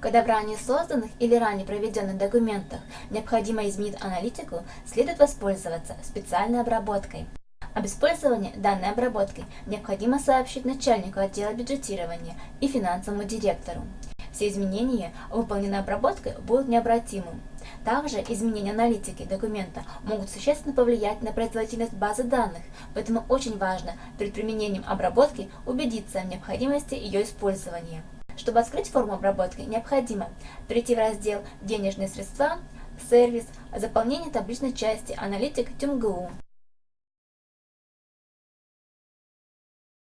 Когда в ранее созданных или ранее проведенных документах необходимо изменить аналитику, следует воспользоваться специальной обработкой. Об использовании данной обработки необходимо сообщить начальнику отдела бюджетирования и финансовому директору. Все изменения, выполненной обработкой, будут необратимым. Также изменения аналитики документа могут существенно повлиять на производительность базы данных, поэтому очень важно перед применением обработки убедиться в необходимости ее использования. Чтобы открыть форму обработки, необходимо перейти в раздел «Денежные средства», «Сервис», «Заполнение табличной части», «Аналитик», «ТюмГУ».